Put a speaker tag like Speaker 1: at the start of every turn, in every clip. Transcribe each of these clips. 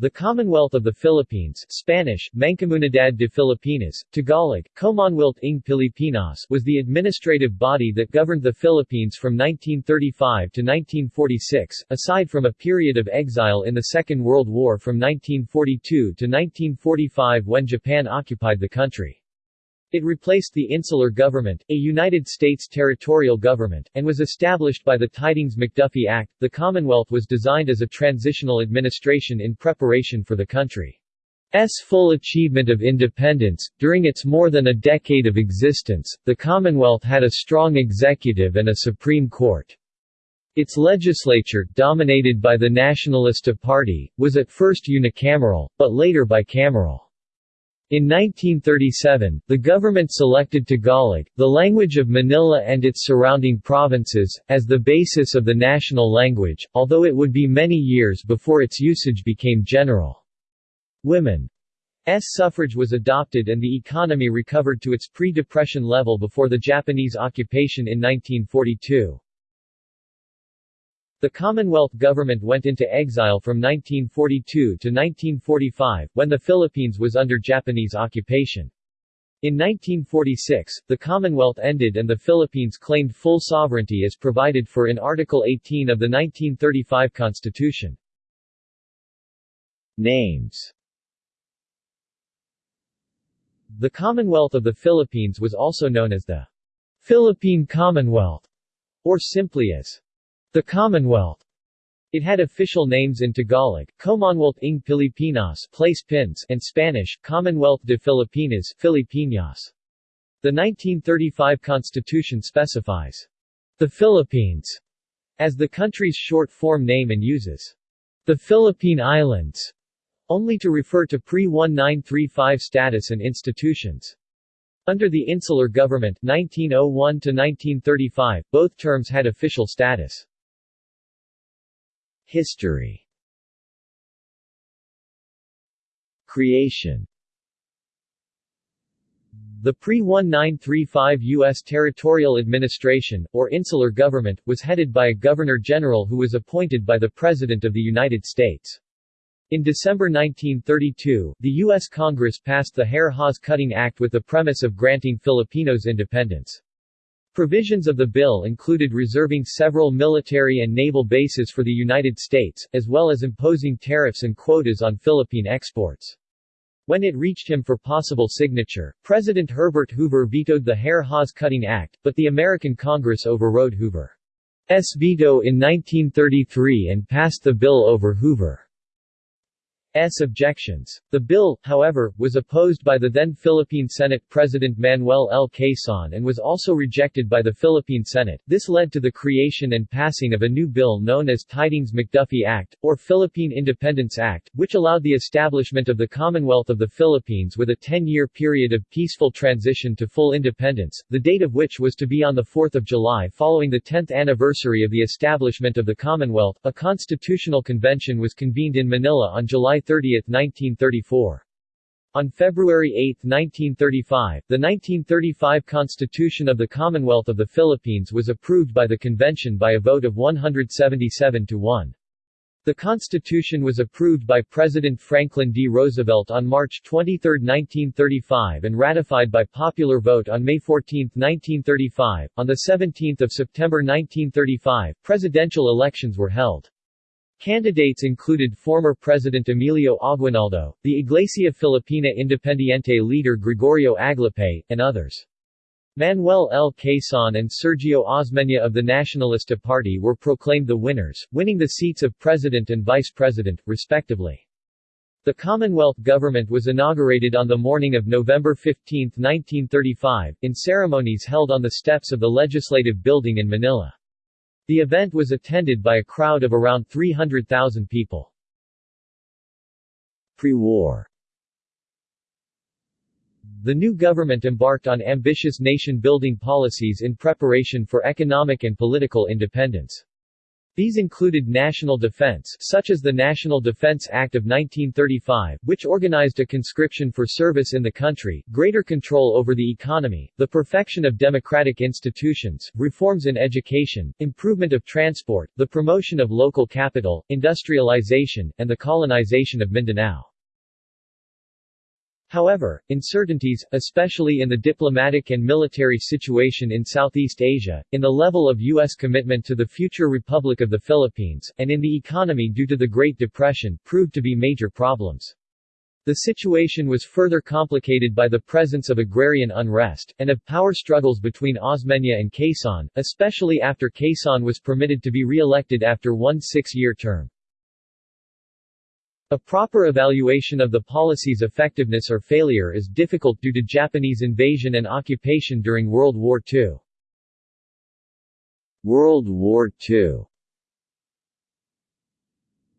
Speaker 1: The Commonwealth of the Philippines Spanish, Mancomunidad de Filipinas, Tagalog, Commonwealth ng Pilipinas was the administrative body that governed the Philippines from 1935 to 1946, aside from a period of exile in the Second World War from 1942 to 1945 when Japan occupied the country. It replaced the insular government, a United States territorial government, and was established by the Tydings-McDuffie Act. The Commonwealth was designed as a transitional administration in preparation for the country's full achievement of independence. During its more than a decade of existence, the Commonwealth had a strong executive and a Supreme Court. Its legislature, dominated by the Nacionalista Party, was at first unicameral, but later bicameral. In 1937, the government selected Tagalog, the language of Manila and its surrounding provinces, as the basis of the national language, although it would be many years before its usage became general. Women's suffrage was adopted and the economy recovered to its pre-depression level before the Japanese occupation in 1942. The Commonwealth government went into exile from 1942 to 1945, when the Philippines was under Japanese occupation. In 1946, the Commonwealth ended and the Philippines claimed full sovereignty as provided for in Article 18 of the 1935 Constitution. Names The Commonwealth of the Philippines was also known as the Philippine Commonwealth, or simply as the Commonwealth. It had official names in Tagalog, Commonwealth ng Pilipinas place pins, and Spanish, Commonwealth de Filipinas Filipinas. The 1935 Constitution specifies the Philippines as the country's short-form name and uses the Philippine Islands only to refer to pre-1935 status and institutions. Under the Insular Government 1901 both terms had official status. History Creation The pre-1935 U.S. territorial administration, or insular government, was headed by a governor-general who was appointed by the President of the United States. In December 1932, the U.S. Congress passed the Hare-Hawes Cutting Act with the premise of granting Filipinos independence. Provisions of the bill included reserving several military and naval bases for the United States, as well as imposing tariffs and quotas on Philippine exports. When it reached him for possible signature, President Herbert Hoover vetoed the Hare-Hawes Cutting Act, but the American Congress overrode Hoover's veto in 1933 and passed the bill over Hoover. S. objections. The bill, however, was opposed by the then Philippine Senate President Manuel L. Quezon and was also rejected by the Philippine Senate. This led to the creation and passing of a new bill known as Tydings-McDuffie Act, or Philippine Independence Act, which allowed the establishment of the Commonwealth of the Philippines with a 10-year period of peaceful transition to full independence, the date of which was to be on 4 July following the 10th anniversary of the establishment of the Commonwealth. A constitutional convention was convened in Manila on July 30, 1934. On February 8, 1935, the 1935 Constitution of the Commonwealth of the Philippines was approved by the convention by a vote of 177 to 1. The Constitution was approved by President Franklin D. Roosevelt on March 23, 1935 and ratified by popular vote on May 14, 1935. On 17 September 1935, presidential elections were held. Candidates included former President Emilio Aguinaldo, the Iglesia Filipina Independiente leader Gregorio Aglipay, and others. Manuel L. Quezon and Sergio Osmeña of the Nacionalista Party were proclaimed the winners, winning the seats of President and Vice President, respectively. The Commonwealth government was inaugurated on the morning of November 15, 1935, in ceremonies held on the steps of the Legislative Building in Manila. The event was attended by a crowd of around 300,000 people. Pre-war The new government embarked on ambitious nation-building policies in preparation for economic and political independence. These included national defense such as the National Defense Act of 1935, which organized a conscription for service in the country, greater control over the economy, the perfection of democratic institutions, reforms in education, improvement of transport, the promotion of local capital, industrialization, and the colonization of Mindanao. However, uncertainties, especially in the diplomatic and military situation in Southeast Asia, in the level of U.S. commitment to the future Republic of the Philippines, and in the economy due to the Great Depression, proved to be major problems. The situation was further complicated by the presence of agrarian unrest, and of power struggles between Osmeña and Quezon, especially after Quezon was permitted to be re-elected after one six-year term. A proper evaluation of the policy's effectiveness or failure is difficult due to Japanese invasion and occupation during World War II. World War II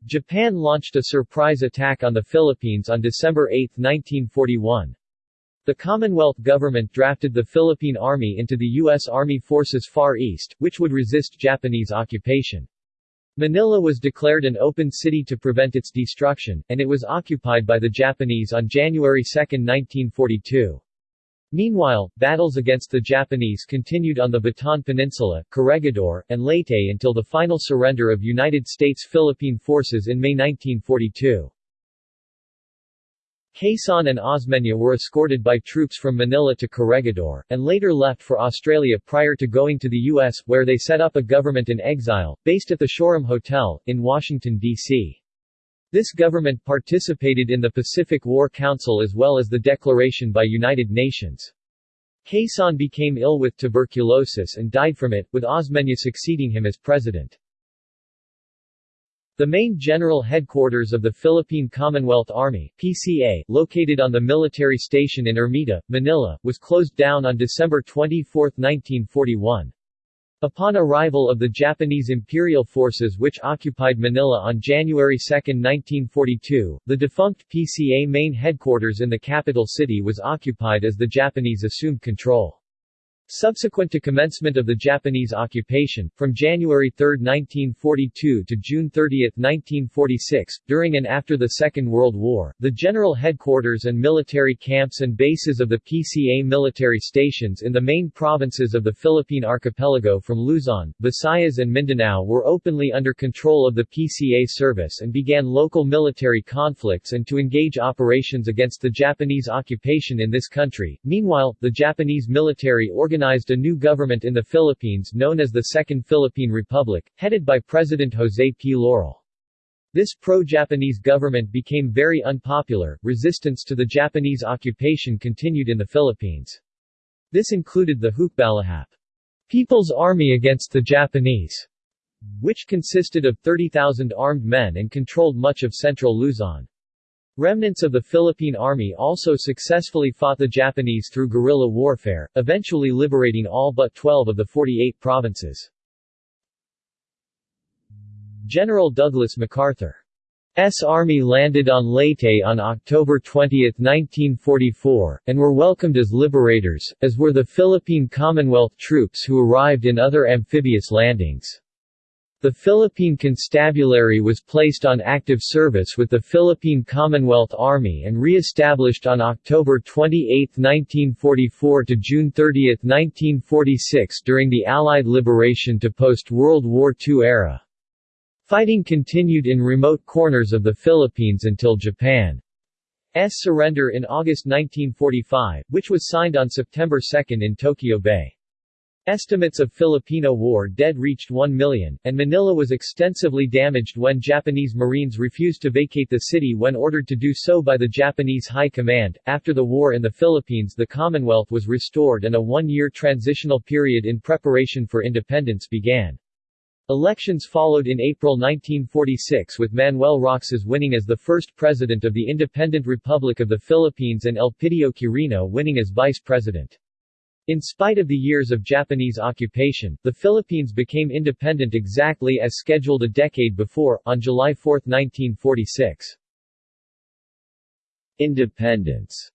Speaker 1: Japan launched a surprise attack on the Philippines on December 8, 1941. The Commonwealth government drafted the Philippine Army into the U.S. Army Forces Far East, which would resist Japanese occupation. Manila was declared an open city to prevent its destruction, and it was occupied by the Japanese on January 2, 1942. Meanwhile, battles against the Japanese continued on the Bataan Peninsula, Corregidor, and Leyte until the final surrender of United States-Philippine forces in May 1942. Quezon and Osmeña were escorted by troops from Manila to Corregidor, and later left for Australia prior to going to the U.S., where they set up a government in exile, based at the Shoreham Hotel, in Washington, D.C. This government participated in the Pacific War Council as well as the declaration by United Nations. Quezon became ill with tuberculosis and died from it, with Osmeña succeeding him as president. The main general headquarters of the Philippine Commonwealth Army PCA, located on the military station in Ermita, Manila, was closed down on December 24, 1941. Upon arrival of the Japanese imperial forces which occupied Manila on January 2, 1942, the defunct PCA main headquarters in the capital city was occupied as the Japanese assumed control. Subsequent to commencement of the Japanese occupation, from January 3, 1942 to June 30, 1946, during and after the Second World War, the general headquarters and military camps and bases of the PCA military stations in the main provinces of the Philippine archipelago from Luzon, Visayas and Mindanao were openly under control of the PCA service and began local military conflicts and to engage operations against the Japanese occupation in this country. Meanwhile, the Japanese military organized organized a new government in the Philippines known as the Second Philippine Republic, headed by President Jose P. Laurel. This pro-Japanese government became very unpopular, resistance to the Japanese occupation continued in the Philippines. This included the Hukbalahap, People's Army against the Japanese, which consisted of 30,000 armed men and controlled much of central Luzon. Remnants of the Philippine Army also successfully fought the Japanese through guerrilla warfare, eventually liberating all but 12 of the 48 provinces. General Douglas MacArthur's army landed on Leyte on October 20, 1944, and were welcomed as liberators, as were the Philippine Commonwealth troops who arrived in other amphibious landings. The Philippine Constabulary was placed on active service with the Philippine Commonwealth Army and re-established on October 28, 1944 to June 30, 1946 during the Allied liberation to post-World War II era. Fighting continued in remote corners of the Philippines until Japan's surrender in August 1945, which was signed on September 2 in Tokyo Bay. Estimates of Filipino war dead reached 1 million, and Manila was extensively damaged when Japanese Marines refused to vacate the city when ordered to do so by the Japanese High Command. After the war in the Philippines, the Commonwealth was restored and a one year transitional period in preparation for independence began. Elections followed in April 1946 with Manuel Roxas winning as the first president of the Independent Republic of the Philippines and Elpidio Quirino winning as vice president. In spite of the years of Japanese occupation, the Philippines became independent exactly as scheduled a decade before, on July 4, 1946. Independence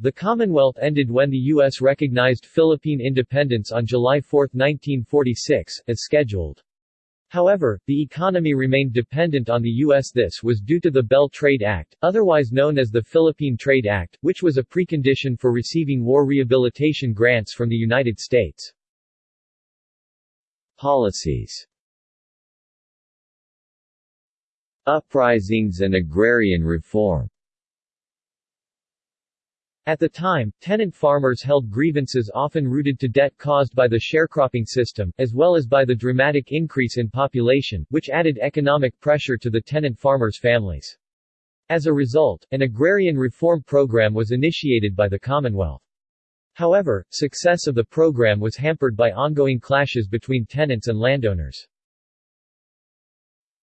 Speaker 1: The Commonwealth ended when the U.S. recognized Philippine independence on July 4, 1946, as scheduled. However, the economy remained dependent on the U.S. This was due to the Bell Trade Act, otherwise known as the Philippine Trade Act, which was a precondition for receiving war rehabilitation grants from the United States. Policies
Speaker 2: Uprisings and agrarian reform
Speaker 1: at the time, tenant farmers held grievances often rooted to debt caused by the sharecropping system, as well as by the dramatic increase in population, which added economic pressure to the tenant farmers' families. As a result, an agrarian reform program was initiated by the Commonwealth. However, success of the program was hampered by ongoing clashes between tenants and landowners.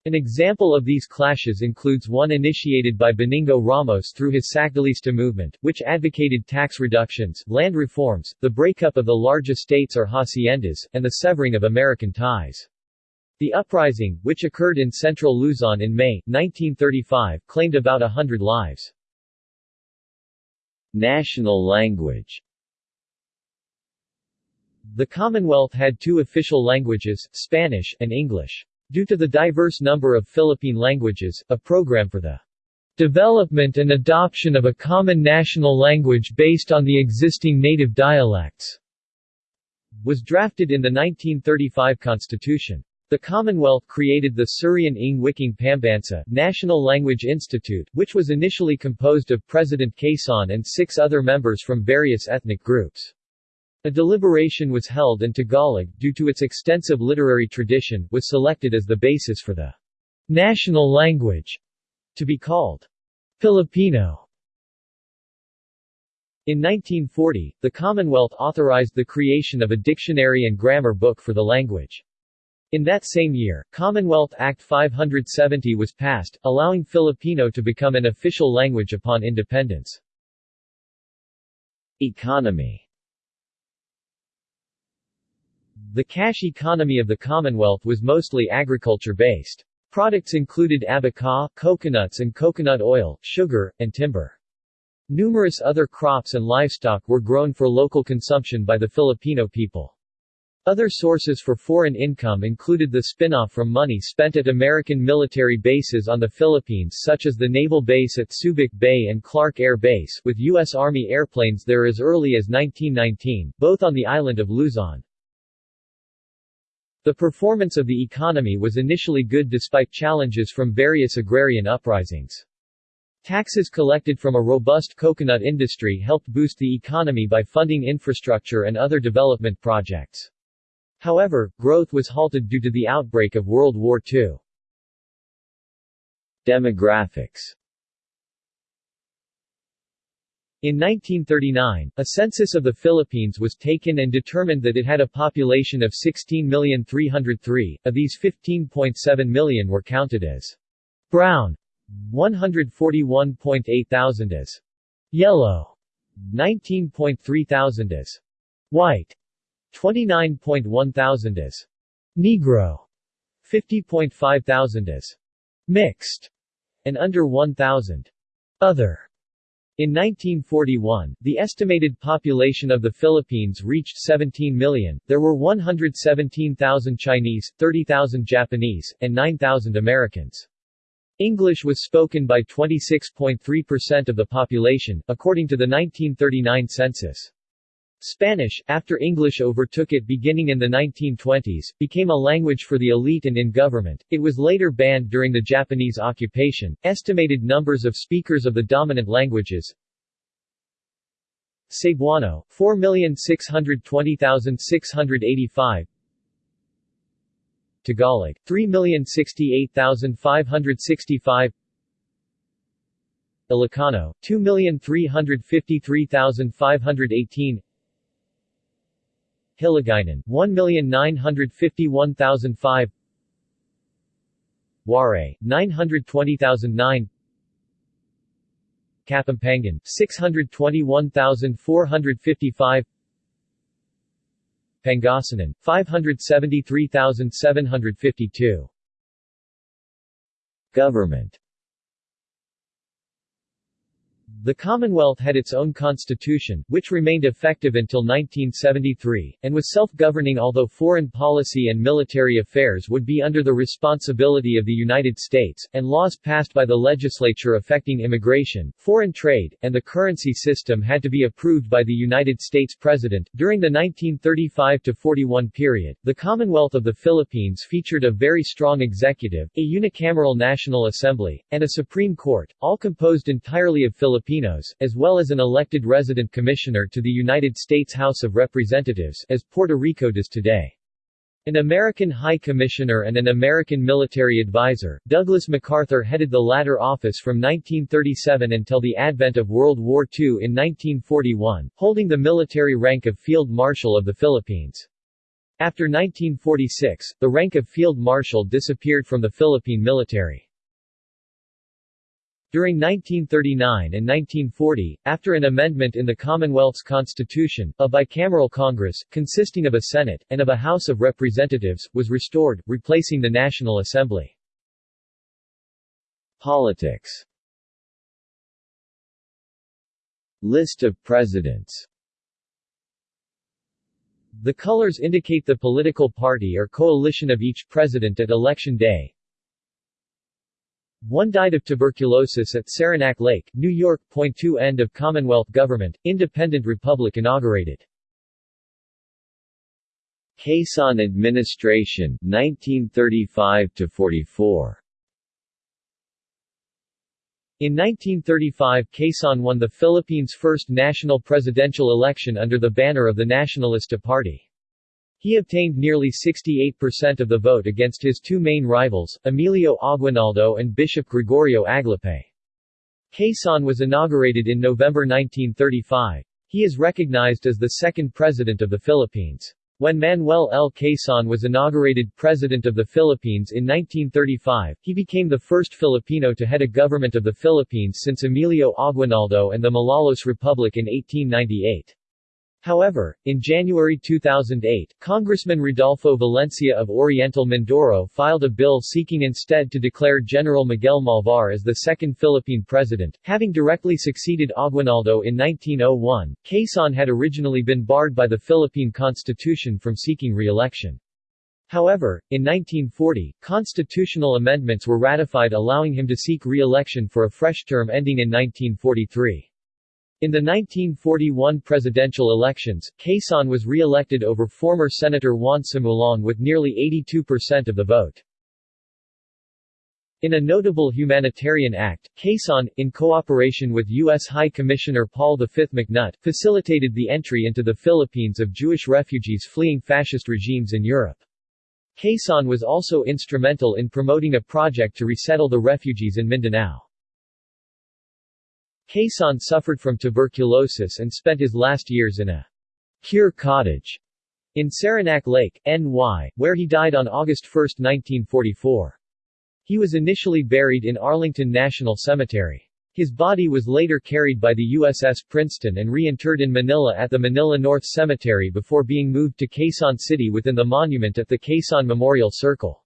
Speaker 1: An example of these clashes includes one initiated by Benigno Ramos through his Sacdalista movement, which advocated tax reductions, land reforms, the breakup of the large estates or haciendas, and the severing of American ties. The uprising, which occurred in central Luzon in May, 1935, claimed about a hundred lives.
Speaker 2: National language
Speaker 1: The Commonwealth had two official languages, Spanish, and English. Due to the diverse number of Philippine languages, a program for the development and adoption of a common national language based on the existing native dialects was drafted in the 1935 Constitution. The Commonwealth created the Surian ng Wikang Pambansa National Language Institute, which was initially composed of President Quezon and six other members from various ethnic groups. A deliberation was held and Tagalog, due to its extensive literary tradition, was selected as the basis for the national language to be called Filipino. In 1940, the Commonwealth authorized the creation of a dictionary and grammar book for the language. In that same year, Commonwealth Act 570 was passed, allowing Filipino to become an official language upon independence.
Speaker 2: Economy
Speaker 1: the cash economy of the Commonwealth was mostly agriculture-based. Products included abaca, coconuts and coconut oil, sugar, and timber. Numerous other crops and livestock were grown for local consumption by the Filipino people. Other sources for foreign income included the spin-off from money spent at American military bases on the Philippines such as the naval base at Subic Bay and Clark Air Base, with U.S. Army airplanes there as early as 1919, both on the island of Luzon. The performance of the economy was initially good despite challenges from various agrarian uprisings. Taxes collected from a robust coconut industry helped boost the economy by funding infrastructure and other development projects. However, growth was halted due to the outbreak of World War II.
Speaker 2: Demographics
Speaker 1: in 1939, a census of the Philippines was taken and determined that it had a population of 16,303, of these 15.7 million were counted as brown, 141.8 thousand as yellow, 19.3 thousand as white, 29.1 thousand as Negro, 50.5 thousand as mixed, and under 1,000 other. In 1941, the estimated population of the Philippines reached 17 million. There were 117,000 Chinese, 30,000 Japanese, and 9,000 Americans. English was spoken by 26.3% of the population, according to the 1939 census. Spanish, after English overtook it beginning in the 1920s, became a language for the elite and in government. It was later banned during the Japanese occupation. Estimated numbers of speakers of the dominant languages Cebuano, 4,620,685 Tagalog, 3,068,565 Ilocano, 2,353,518 Hiligaynon, 1,951,005 Waray, 920,009 Kapampangan, 621,455 Pangasinan, 573,752
Speaker 2: Government
Speaker 1: The Commonwealth had its own constitution, which remained effective until 1973, and was self-governing although foreign policy and military affairs would be under the responsibility of the United States, and laws passed by the legislature affecting immigration, foreign trade, and the currency system had to be approved by the United States President. During the 1935-41 period, the Commonwealth of the Philippines featured a very strong executive, a unicameral National Assembly, and a Supreme Court, all composed entirely of Filipinos Filipinos, as well as an elected resident commissioner to the United States House of Representatives, as Puerto Rico does today. An American High Commissioner and an American military advisor, Douglas MacArthur headed the latter office from 1937 until the advent of World War II in 1941, holding the military rank of Field Marshal of the Philippines. After 1946, the rank of Field Marshal disappeared from the Philippine military. During 1939 and 1940, after an amendment in the Commonwealth's constitution, a bicameral Congress, consisting of a Senate, and of a House of Representatives, was restored, replacing the National Assembly.
Speaker 2: Politics List of presidents
Speaker 1: The colors indicate the political party or coalition of each president at election day. One died of tuberculosis at Saranac Lake, New York. Point two End of Commonwealth government, independent republic inaugurated.
Speaker 2: Quezon administration, 1935–44
Speaker 1: In 1935 Quezon won the Philippines' first national presidential election under the banner of the Nacionalista Party. He obtained nearly 68% of the vote against his two main rivals, Emilio Aguinaldo and Bishop Gregorio Aglipay. Quezon was inaugurated in November 1935. He is recognized as the second president of the Philippines. When Manuel L. Quezon was inaugurated President of the Philippines in 1935, he became the first Filipino to head a government of the Philippines since Emilio Aguinaldo and the Malolos Republic in 1898. However, in January 2008, Congressman Rodolfo Valencia of Oriental Mindoro filed a bill seeking instead to declare General Miguel Malvar as the second Philippine president, having directly succeeded Aguinaldo in 1901. Quezon had originally been barred by the Philippine Constitution from seeking re-election. However, in 1940, constitutional amendments were ratified allowing him to seek re-election for a fresh term ending in 1943. In the 1941 presidential elections, Quezon was re-elected over former Senator Juan Sumulong with nearly 82% of the vote. In a notable humanitarian act, Quezon, in cooperation with U.S. High Commissioner Paul V. McNutt, facilitated the entry into the Philippines of Jewish refugees fleeing fascist regimes in Europe. Quezon was also instrumental in promoting a project to resettle the refugees in Mindanao. Quezon suffered from tuberculosis and spent his last years in a cure cottage in Saranac Lake, NY, where he died on August 1, 1944. He was initially buried in Arlington National Cemetery. His body was later carried by the USS Princeton and reinterred in Manila at the Manila North Cemetery before being moved to Quezon City within the monument at the Quezon Memorial Circle.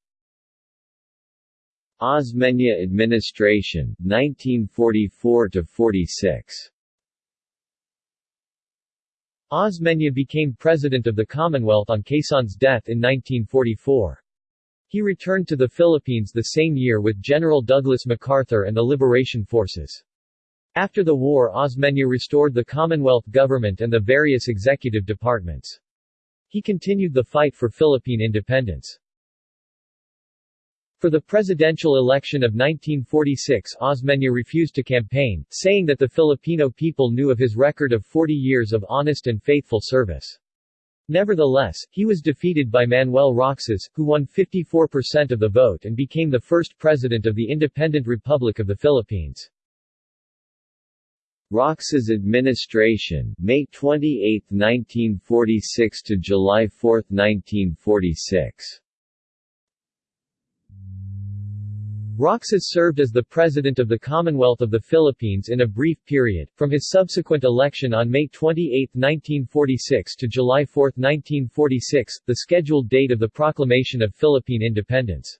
Speaker 2: Osmeña administration, 1944–46
Speaker 1: Osmeña became president of the Commonwealth on Quezon's death in 1944. He returned to the Philippines the same year with General Douglas MacArthur and the Liberation Forces. After the war Osmeña restored the Commonwealth government and the various executive departments. He continued the fight for Philippine independence. For the presidential election of 1946 Osmeña refused to campaign, saying that the Filipino people knew of his record of 40 years of honest and faithful service. Nevertheless, he was defeated by Manuel Roxas, who won 54% of the vote and became the first president of the Independent Republic of the Philippines.
Speaker 2: Roxas administration, May 28, 1946 to July 4, 1946
Speaker 1: Roxas served as the President of the Commonwealth of the Philippines in a brief period, from his subsequent election on May 28, 1946 to July 4, 1946, the scheduled date of the proclamation of Philippine independence.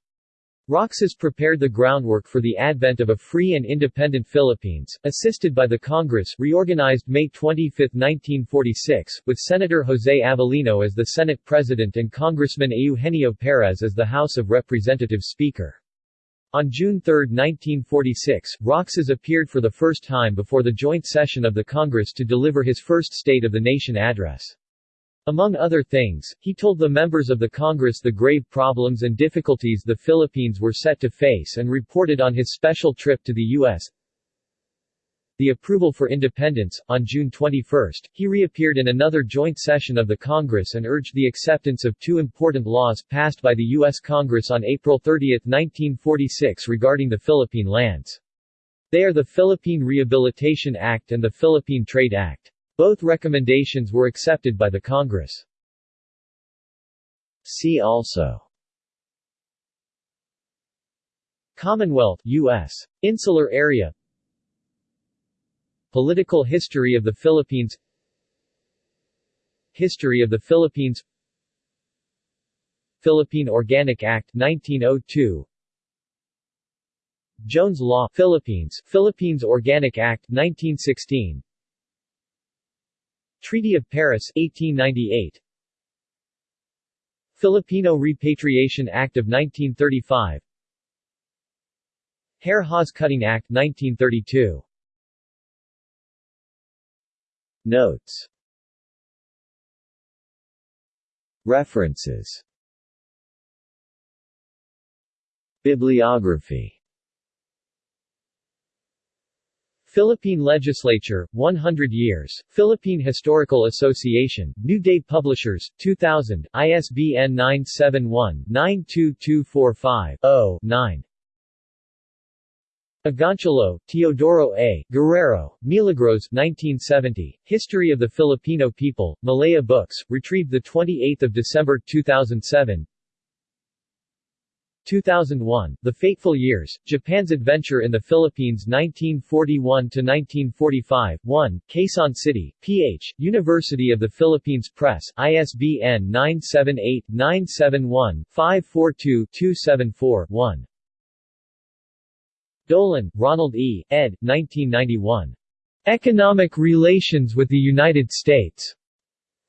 Speaker 1: Roxas prepared the groundwork for the advent of a free and independent Philippines, assisted by the Congress reorganized May 25, 1946, with Senator Jose Avelino as the Senate President and Congressman Eugenio Perez as the House of Representatives Speaker. On June 3, 1946, Roxas appeared for the first time before the joint session of the Congress to deliver his first State of the Nation address. Among other things, he told the members of the Congress the grave problems and difficulties the Philippines were set to face and reported on his special trip to the U.S. The approval for independence. On June 21, he reappeared in another joint session of the Congress and urged the acceptance of two important laws passed by the U.S. Congress on April 30, 1946 regarding the Philippine lands. They are the Philippine Rehabilitation Act and the Philippine Trade Act. Both recommendations were accepted by the Congress.
Speaker 2: See also
Speaker 1: Commonwealth U.S. Insular Area Political history of the Philippines History of the Philippines Philippine Organic Act 1902 Jones Law Philippines Philippines Organic Act 1916 Treaty of Paris 1898 Filipino Repatriation Act of 1935 Hare Hawes Cutting Act 1932
Speaker 2: Notes. References. Bibliography.
Speaker 1: Philippine Legislature, 100 Years, Philippine Historical Association, New Day Publishers, 2000, ISBN 971-92245-0-9. Agoncillo, Teodoro A., Guerrero, Milagros 1970, History of the Filipino People, Malaya Books, retrieved 28 December 2007 2001, The Fateful Years, Japan's Adventure in the Philippines 1941-1945, 1, Quezon City, PH, University of the Philippines Press, ISBN 978-971-542-274-1. Dolan, Ronald E., ed. 1991. Economic Relations with the United States.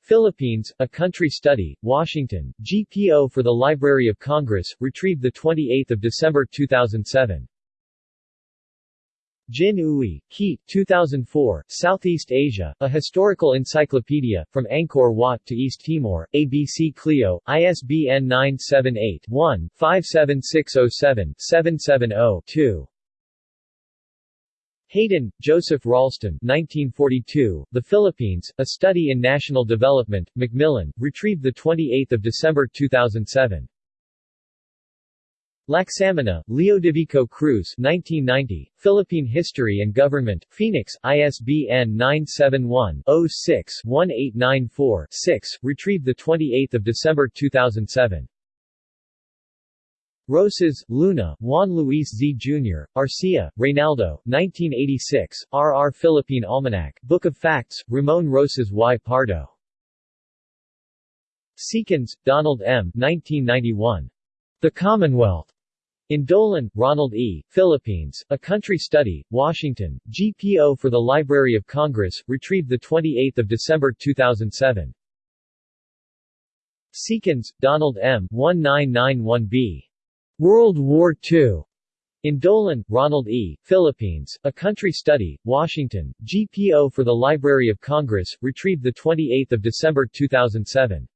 Speaker 1: Philippines, A Country Study, Washington, GPO for the Library of Congress, retrieved 28 December 2007. Jin Uy, Keat, 2004, Southeast Asia, A Historical Encyclopedia, From Angkor Wat to East Timor, ABC Clio, ISBN 978-1-57607-770-2. Hayden, Joseph Ralston 1942, The Philippines, A Study in National Development, Macmillan, retrieved 28 December 2007. Lacsamana, Leodovico Cruz 1990, Philippine History and Government, Phoenix, ISBN 971-06-1894-6, retrieved 28 December 2007. Rosas, Luna, Juan Luis Z. Jr., Arcia, Reynaldo, 1986, R. R. Philippine Almanac, Book of Facts, Ramon Rosas y Pardo. Seekins, Donald M. 1991. The Commonwealth. In Dolan, Ronald E., Philippines, A Country Study, Washington, GPO for the Library of Congress, retrieved 28 December 2007. Seekins, Donald M. 1991b. World War II. In Dolan, Ronald E., Philippines, A Country Study, Washington, GPO for the Library of Congress, retrieved 28 December 2007.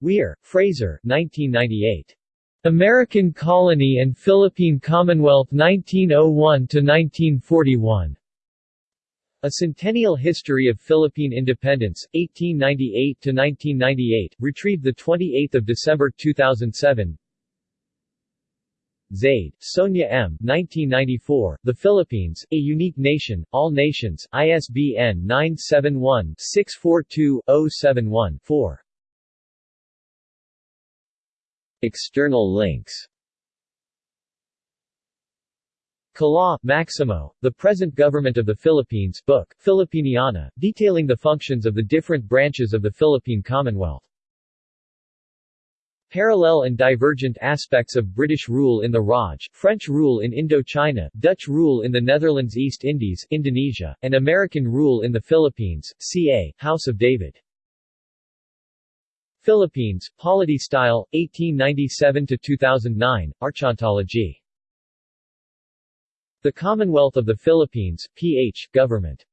Speaker 1: Weir, Fraser 1998. American Colony and Philippine Commonwealth 1901–1941. A Centennial History of Philippine Independence, 1898–1998, retrieved 28 December 2007 Zaid, Sonia M. 1994, The Philippines, A Unique Nation, All Nations, ISBN 971-642-071-4.
Speaker 2: External links
Speaker 1: Kalaw, Maximo, The Present Government of the Philippines book, Filipiniana, detailing the functions of the different branches of the Philippine Commonwealth. Parallel and divergent aspects of British rule in the Raj, French rule in Indochina, Dutch rule in the Netherlands East Indies Indonesia, and American rule in the Philippines, ca. House of David. Philippines, Polity Style, 1897-2009, Archontology. The Commonwealth of the Philippines, ph. Government